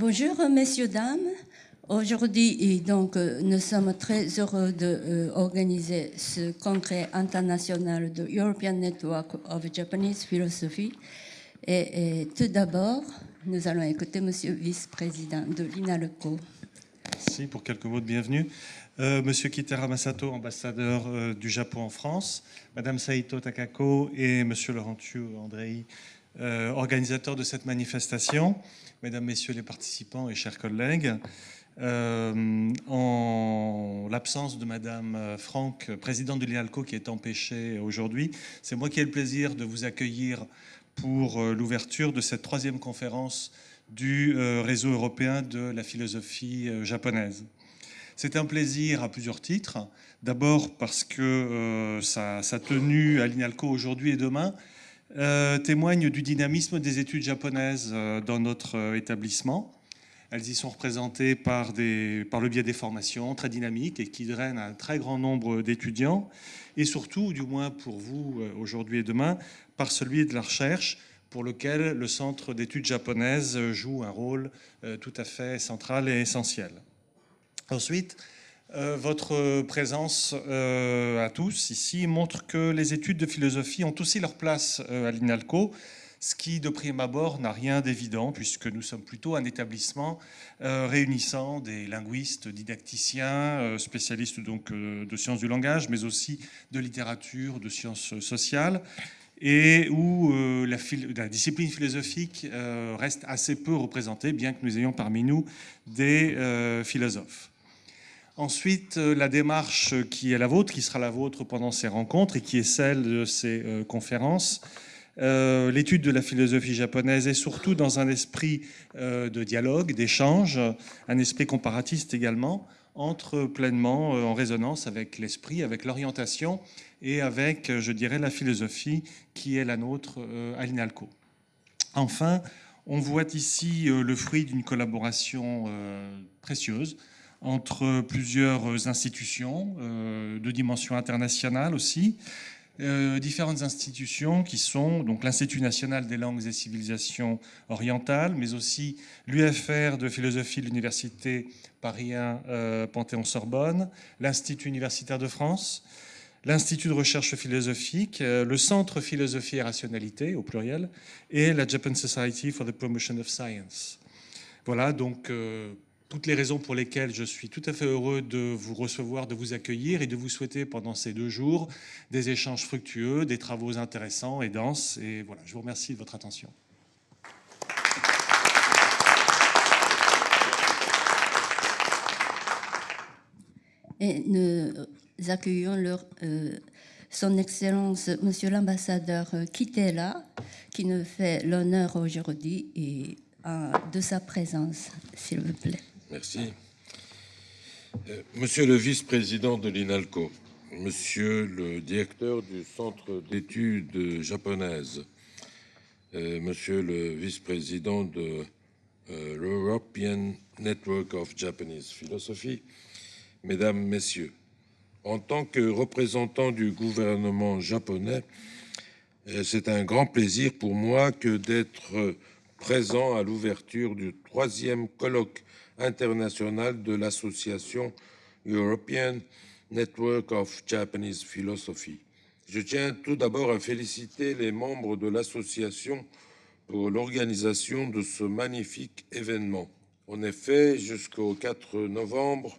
Bonjour, messieurs, dames. Aujourd'hui, donc, nous sommes très heureux d'organiser ce congrès international de European Network of Japanese Philosophy. Et, tout d'abord, nous allons écouter Monsieur le vice-président de l'INALCO. Merci pour quelques mots de bienvenue. Euh, Monsieur Kitera Masato, ambassadeur euh, du Japon en France, Madame Saito Takako et Monsieur Laurentiu Andrei, euh, organisateurs de cette manifestation, Mesdames, Messieurs les participants et chers collègues, en l'absence de Madame Franck, présidente de l'IALCO qui est empêchée aujourd'hui, c'est moi qui ai le plaisir de vous accueillir pour l'ouverture de cette troisième conférence du réseau européen de la philosophie japonaise. C'est un plaisir à plusieurs titres. D'abord parce que euh, sa, tenue à l'INALCO aujourd'hui et demain euh, témoigne du dynamisme des études japonaises euh, dans notre établissement. Elles y sont représentées par, par le biais des formations très dynamiques et qui drainent un très grand nombre d'étudiants. Et surtout, du moins pour vous aujourd'hui et demain, par celui de la recherche pour lequel le Centre d'études japonaises joue un rôle tout à fait central et essentiel. Ensuite, euh, votre présence euh, à tous ici montre que les études de philosophie ont aussi leur place euh, à l'INALCO, ce qui, de prime abord, n'a rien d'évident, puisque nous sommes plutôt un établissement réunissant des linguistes, didacticiens, spécialistes donc de sciences du langage, mais aussi de littérature, de sciences sociales, et où la, discipline philosophique reste assez peu représentée, bien que nous ayons parmi nous des philosophes. Ensuite, euh, la démarche qui est la vôtre, qui sera la vôtre pendant ces rencontres et qui est celle de ces euh, conférences, euh, l'étude de la philosophie japonaise est surtout dans un esprit de dialogue, d'échange, un esprit comparatiste également, entre pleinement en résonance avec l'esprit, avec l'orientation et avec, je dirais, la philosophie qui est la nôtre à l'INALCO. Enfin, on voit ici le fruit d'une collaboration précieuse entre plusieurs institutions euh, de dimension internationale aussi, euh, différentes institutions qui sont donc l'Institut national des langues et civilisations orientales, mais aussi l'UFR de philosophie de l'Université Paris 1 euh, Panthéon-Sorbonne, l'Institut universitaire de France, l'Institut de recherche philosophique, le Centre philosophie et rationalité au pluriel, et la Japan Society for the Promotion of Science. Voilà donc toutes les raisons pour lesquelles je suis tout à fait heureux de vous recevoir, de vous accueillir et de vous souhaiter pendant ces deux jours des échanges fructueux, des travaux intéressants et denses. Et voilà, je vous remercie de votre attention. Et nous accueillons euh, son Excellence, Monsieur l'ambassadeur Kitela, qui nous fait l'honneur aujourd'hui de sa présence, s'il vous plaît. Merci. Euh, monsieur le vice-président de l'INALCO, monsieur le directeur du Centre d'études japonaises, euh, monsieur le vice-président de euh, l'European Network of Japanese Philosophy, mesdames, messieurs, en tant que représentant du gouvernement japonais, c'est un grand plaisir pour moi que d'être présent à l'ouverture du troisième colloque international de l'association European Network of Japanese Philosophy. Je tiens tout d'abord à féliciter les membres de l'association pour l'organisation de ce magnifique événement. En effet, jusqu'au 4 novembre,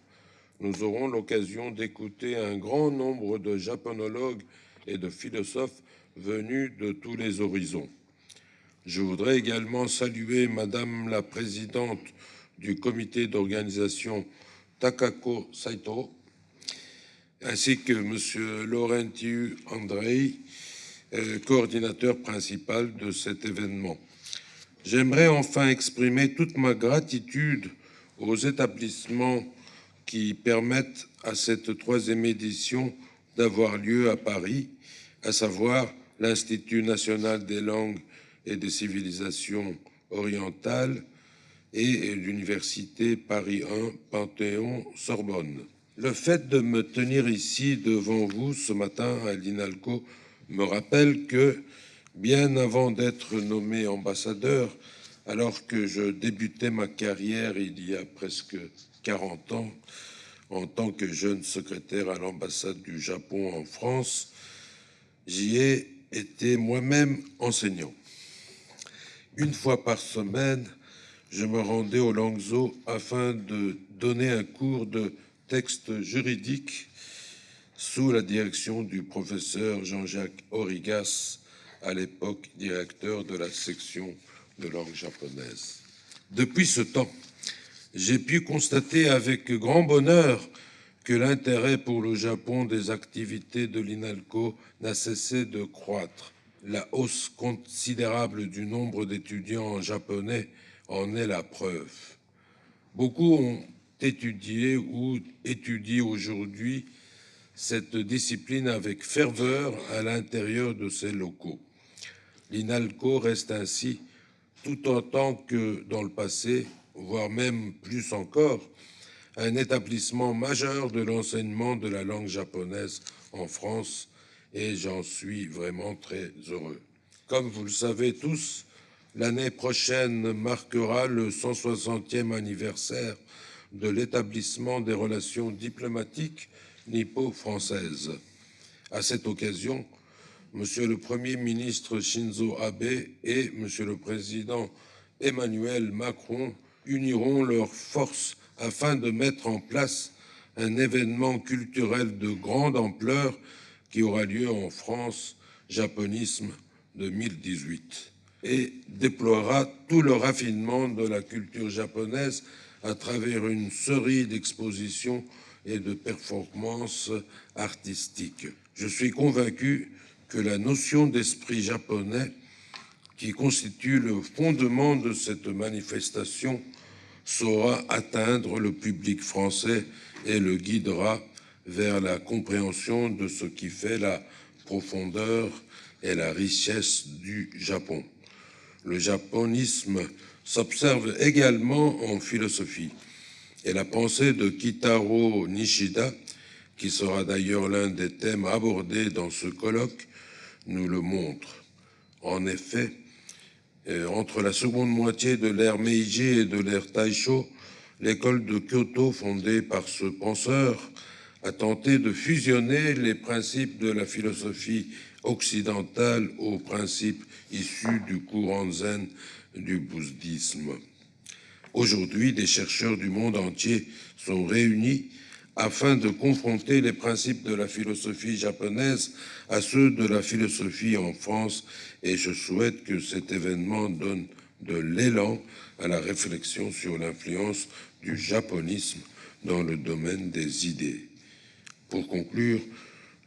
nous aurons l'occasion d'écouter un grand nombre de japonologues et de philosophes venus de tous les horizons. Je voudrais également saluer Madame la Présidente du comité d'organisation Takako Saito, ainsi que M. Laurentiu Andrei, euh, coordinateur principal de cet événement. J'aimerais enfin exprimer toute ma gratitude aux établissements qui permettent à cette troisième édition d'avoir lieu à Paris, à savoir l'Institut national des langues et des civilisations orientales, et l'Université Paris 1 Panthéon-Sorbonne. Le fait de me tenir ici devant vous ce matin à l'INALCO me rappelle que, bien avant d'être nommé ambassadeur alors que je débutais ma carrière il y a presque 40 ans en tant que jeune secrétaire à l'ambassade du Japon en France, j'y ai été moi-même enseignant. Une fois par semaine, je me rendais au Langzhou afin de donner un cours de texte juridique sous la direction du professeur Jean-Jacques Origas, à l'époque directeur de la section de langue japonaise. Depuis ce temps, j'ai pu constater avec grand bonheur que l'intérêt pour le Japon des activités de l'INALCO n'a cessé de croître. La hausse considérable du nombre d'étudiants japonais en est la preuve. Beaucoup ont étudié ou étudient aujourd'hui cette discipline avec ferveur à l'intérieur de ces locaux. L'INALCO reste ainsi, tout autant que dans le passé, voire même plus encore, un établissement majeur de l'enseignement de la langue japonaise en France et j'en suis vraiment très heureux. Comme vous le savez tous, l'année prochaine marquera le 160e anniversaire de l'établissement des relations diplomatiques nippo-françaises. À cette occasion, Monsieur le Premier ministre Shinzo Abe et Monsieur le Président Emmanuel Macron uniront leurs forces afin de mettre en place un événement culturel de grande ampleur qui aura lieu en France, Japonisme 2018, et déploiera tout le raffinement de la culture japonaise à travers une série d'expositions et de performances artistiques. Je suis convaincu que la notion d'esprit japonais qui constitue le fondement de cette manifestation saura atteindre le public français et le guidera vers la compréhension de ce qui fait la profondeur et la richesse du Japon. Le japonisme s'observe également en philosophie et la pensée de Kitaro Nishida, qui sera d'ailleurs l'un des thèmes abordés dans ce colloque, nous le montre. En effet, euh, entre la seconde moitié de l'ère Meiji et de l'ère Taisho, l'école de Kyoto, fondée par ce penseur, a tenté de fusionner les principes de la philosophie occidentale aux principes issus du courant zen du bouddhisme. Aujourd'hui, des chercheurs du monde entier sont réunis afin de confronter les principes de la philosophie japonaise à ceux de la philosophie en France et je souhaite que cet événement donne de l'élan à la réflexion sur l'influence du japonisme dans le domaine des idées. Pour conclure,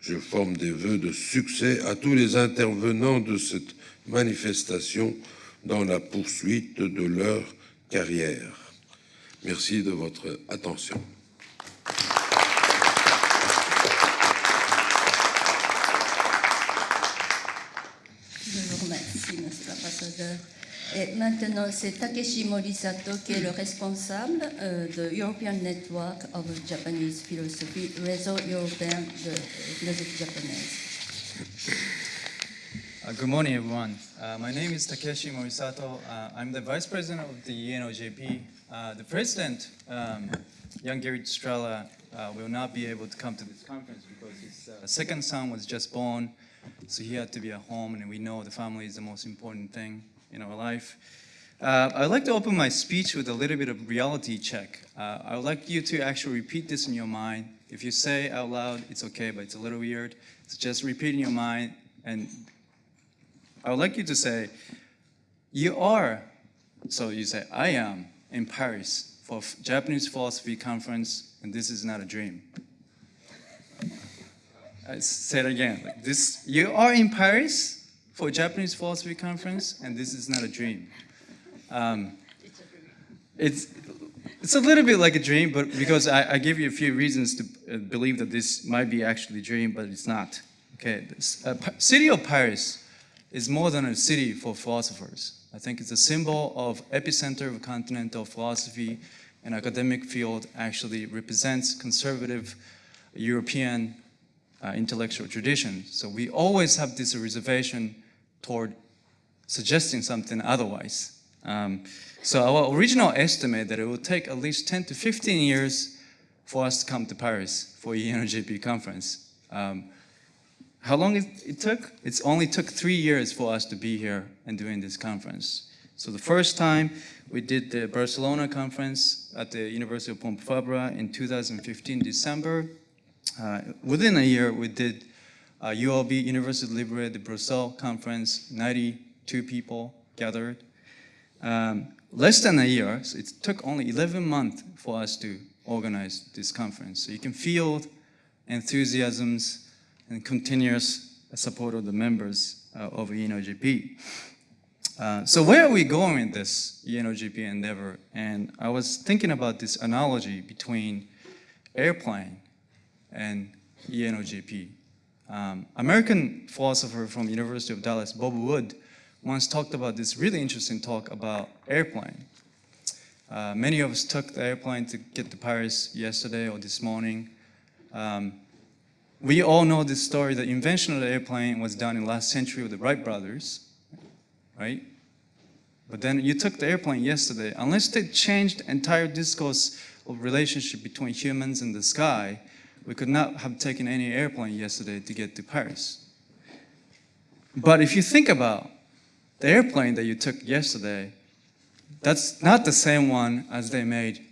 je forme des vœux de succès à tous les intervenants de cette manifestation dans la poursuite de leur carrière. Merci de votre attention. Je vous remercie, Monsieur l'ambassadeur. Et maintenant, c'est Takeshi Morisato qui est le responsable euh, de European Network of Japanese Philosophy, réseau européen de philosophie japonaise. Uh, good morning, everyone. Uh, my name is Takeshi Morisato. Uh, I'm the vice president of the UNOJP. Uh, the president, um, young Gary Estrella, uh, will not be able to come to this conference because his uh, second son was just born, so he had to be at home, and we know the family is the most important thing in our life. I'd like to open my speech with a little bit of reality check. I would like you to actually repeat this in your mind. If you say out loud, it's okay, but it's a little weird. So just repeat in your mind and I would like you to say, you are, so you say, I am in Paris for Japanese philosophy conference, and this is not a dream. I say it again. Like this, you are in Paris for Japanese philosophy conference, and this is not a dream. Um, it's it's a little bit like a dream, but because I, I give you a few reasons to uh, believe that this might be actually a dream, but it's not. Okay, this, uh, city of Paris is more than a city for philosophers. I think it's a symbol of epicenter of continental philosophy and academic field actually represents conservative European uh, intellectual tradition. So we always have this reservation toward suggesting something otherwise. Um, so our original estimate that it will take at least 10 to 15 years for us to come to Paris for UNOJP conference. Um, how long it, it took? It's only took three years for us to be here and doing this conference. So the first time we did the Barcelona conference at the University of Pompeu Fabra in 2015 December. Uh, within a year, we did uh, ULB University Libre de Bruxelles conference, 92 people gathered. Um, less than a year, so it took only 11 months for us to organize this conference. So you can feel enthusiasms and continuous support of the members uh, of ENOGP. Uh, so where are we going with this ENOGP endeavor? And I was thinking about this analogy between airplane and ENOGP. Um, American philosopher from University of Dallas, Bob Wood, once talked about this really interesting talk about airplane. Uh, many of us took the airplane to get to Paris yesterday or this morning. Um, we all know this story. The invention of the airplane was done in last century with the Wright brothers, right? But then you took the airplane yesterday. Unless they changed entire discourse of relationship between humans and the sky, we could not have taken any airplane yesterday to get to Paris. But if you think about the airplane that you took yesterday, that's not the same one as they made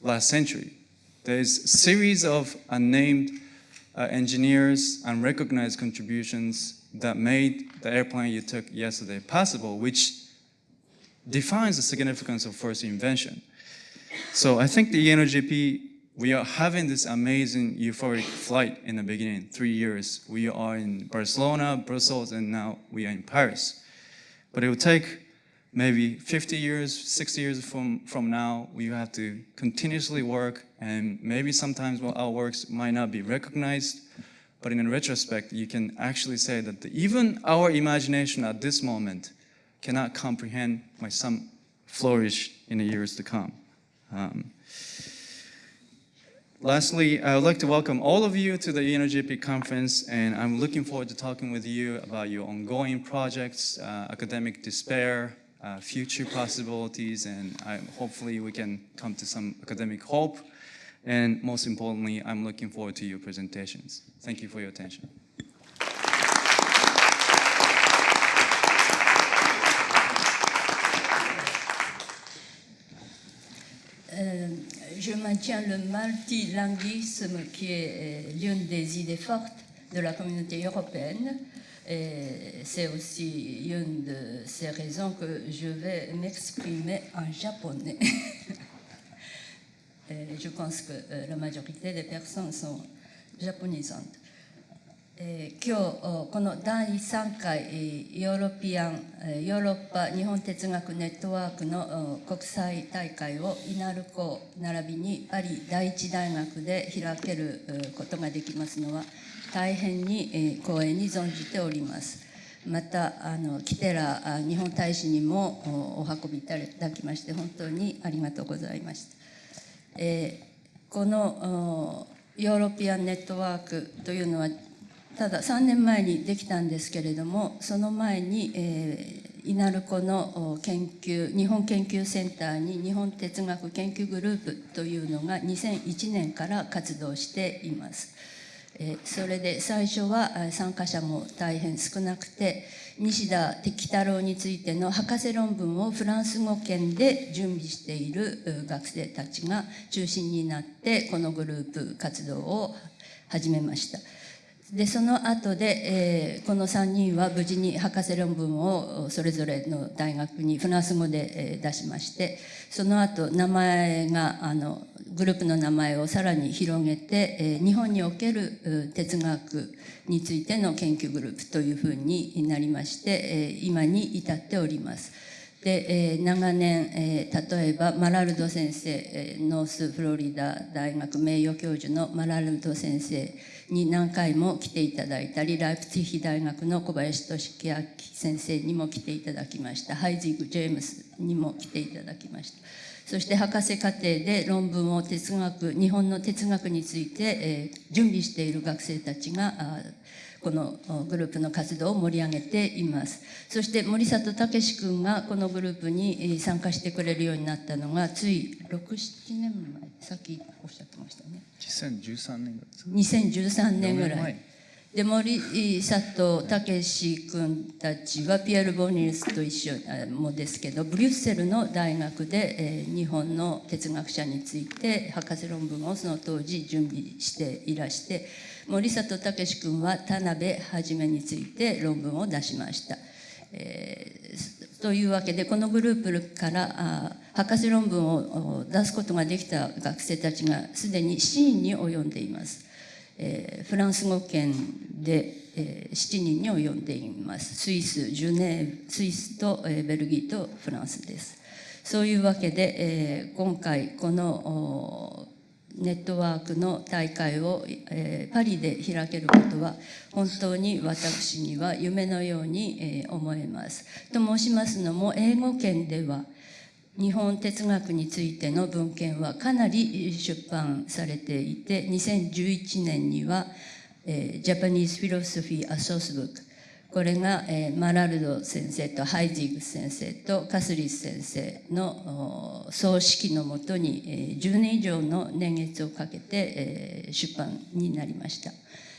last century. There's a series of unnamed uh, engineers, unrecognized contributions that made the airplane you took yesterday possible, which defines the significance of first invention. So I think the ENOGP, we are having this amazing euphoric flight in the beginning, three years. We are in Barcelona, Brussels, and now we are in Paris. But it will take maybe 50 years, 60 years from, from now, we have to continuously work and maybe sometimes our works might not be recognized, but in retrospect, you can actually say that the, even our imagination at this moment cannot comprehend my some flourish in the years to come. Um, Lastly, I would like to welcome all of you to the ENOGP conference, and I'm looking forward to talking with you about your ongoing projects, uh, academic despair, uh, future possibilities, and I, hopefully we can come to some academic hope. And most importantly, I'm looking forward to your presentations. Thank you for your attention. Euh, je maintiens le multilinguisme qui est euh, l'une des idées fortes de la communauté européenne. Et c'est aussi une de ces raisons que je vais m'exprimer en japonais. Et je pense que la majorité des personnes sont japonisantes. えー今日この第3回ヨーロピアンヨーロッパ日本哲学ネットワークの国際大会をイナルコ並びにパリ第一大学で開けることができますのは大変にえー光栄に存じておりますまたあのキテラ日本大使にもお運びいただきまして本当にありがとうございました、えこのヨーロピアンネットワークというのはただ3年前にできたんですけれどもその前に、えー、イナルコの研究日本研究センターに日本哲学研究グループというのが2001年から活動しています。えそれで最初は参加者も大変少なくて西田適太郎についての博士論文をフランス語圏で準備している学生たちが中心になってこのグループ活動を始めました。でその後で、えーこの3人は無事に博士論文をそれぞれの大学にフランス語で、えー出しましてその後名前があのグループの名前をさらに広げて、えー日本における哲学についての研究グループというふうになりまして、えー今に至っております。で、えー長年、えー例えばマラルド先生、えーノースフロリダ大学名誉教授のマラルド先生に何回も来ていただいたりライプツィヒ大学の小林俊明先生にも来ていただきました。ハイジグ・ジェームスにも来ていただきました。そして博士課程で論文を哲学日本の哲学について、えー準備している学生たちがこのグループの活動を盛り上げています。そして森里武君がこのグループに参加してくれるようになったのがつい67年前さっきおっしゃってましたね。2013年ぐらいですか？2013年ぐらい。で森里武君たちはピエール・ボニルスと一緒あもですけどブリュッセルの大学で、えー日本の哲学者について博士論文をその当時準備していらして森里武君は田辺一について論文を出しました。えーというわけでこのグループからあ博士論文を出すことができた学生たちがすでに7人に及んでいます。えーフランス語圏で、えー7人に及んでいます。スイス、ジュネーブ、スイスと、えーベルギーとフランスです。そういうわけで、えー今回このネットワークの大会を、えーパリで開けることは本当に私には夢のように、えー思えます。と申しますのも英語圏では日本哲学についての文献はかなり出版されていて2011年には、えー、Japanese Philosophy a Source Book これが、えーマラルド先生とハイジグ先生とカスリス先生の葬式のもとに、えー10年以上の年月をかけて、えー出版になりました。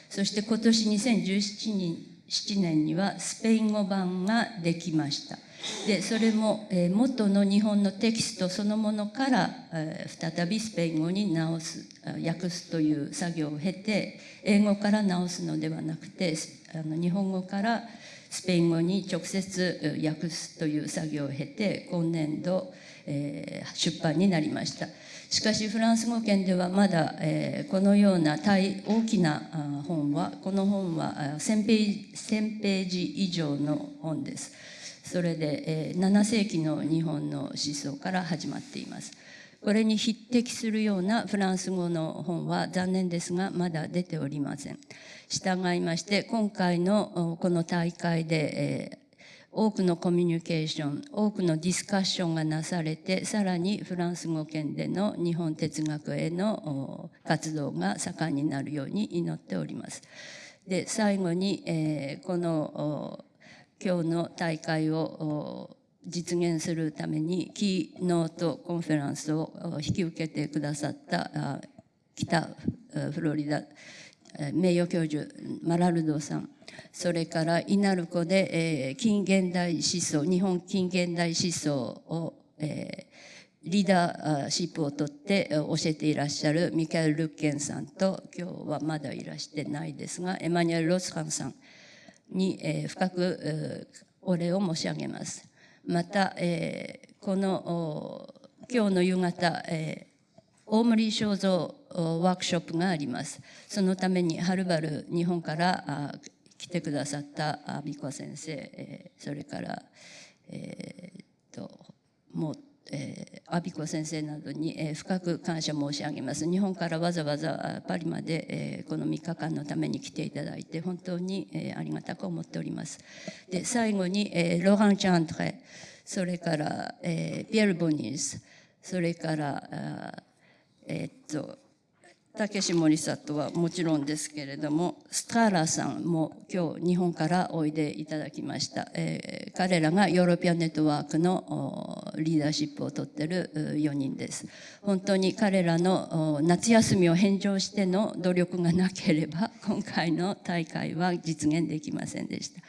そして今年2017年7年にはスペイン語版ができました。でそれも、えー元の日本のテキストそのものから、えー再びスペイン語に直す訳すという作業を経て英語から直すのではなくてあの日本語からスペイン語に直接訳すという作業を経て今年度、えー出版になりました。しかしフランス語圏ではまだ、えーこのような大大きな本はこの本は1000ページ1000ページ以上の本です。それで、えー7世紀の日本の思想から始まっていますこれに匹敵するようなフランス語の本は残念ですがまだ出ておりません従いまして今回のこの大会で、えー多くのコミュニケーション多くのディスカッションがなされてさらにフランス語圏での日本哲学への活動が盛んになるように祈っております。で最後に、えーこの今日の大会を実現するためにキーノートコンフェランスを引き受けてくださった北フロリダ名誉教授マラルドさん。それからイナルコで、近現代思想日本近現代思想を、リーダーシップを取って教えていらっしゃるミカエル・ルッケンさんと今日はまだいらしてないですがエマニュエル・ロスカンさん。に、えー深く、お礼を申し上げます。また、えーこの今日の夕方、えー大森正蔵おワークショップがあります。そのためにはるばる日本から来てくださった美子先生、えーそれから、えーっともう、えー、阿ビ子先生などに、えー深く感謝申し上げます。日本からわざわざあパリまで、えーこの3日間のために来ていただいて本当に、えーありがたく思っております。で最後に、えーロハン・チャントレそれから、えーピエール・ボニーズそれからあえーっと武志森里はもちろんですけれどもスターラさんも今日日本からおいでいただきました、えー彼らがヨーロピアンネットワークのリーダーシップを取っている4人です。本当に彼らの夏休みを返上しての努力がなければ今回の大会は実現できませんでした。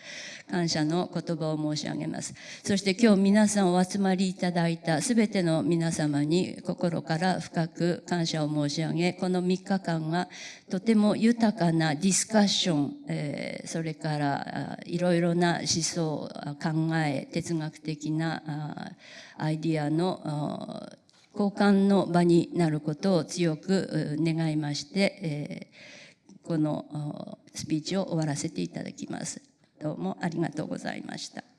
感謝の言葉を申し上げますそして今日皆さんお集まりいただいたすべての皆様に心から深く感謝を申し上げこの3日間がとても豊かなディスカッション、えーそれからいろいろな思想考え哲学的なアイディアの交換の場になることを強く願いまして、えーこのスピーチを終わらせていただきます。どうもありがとうございました。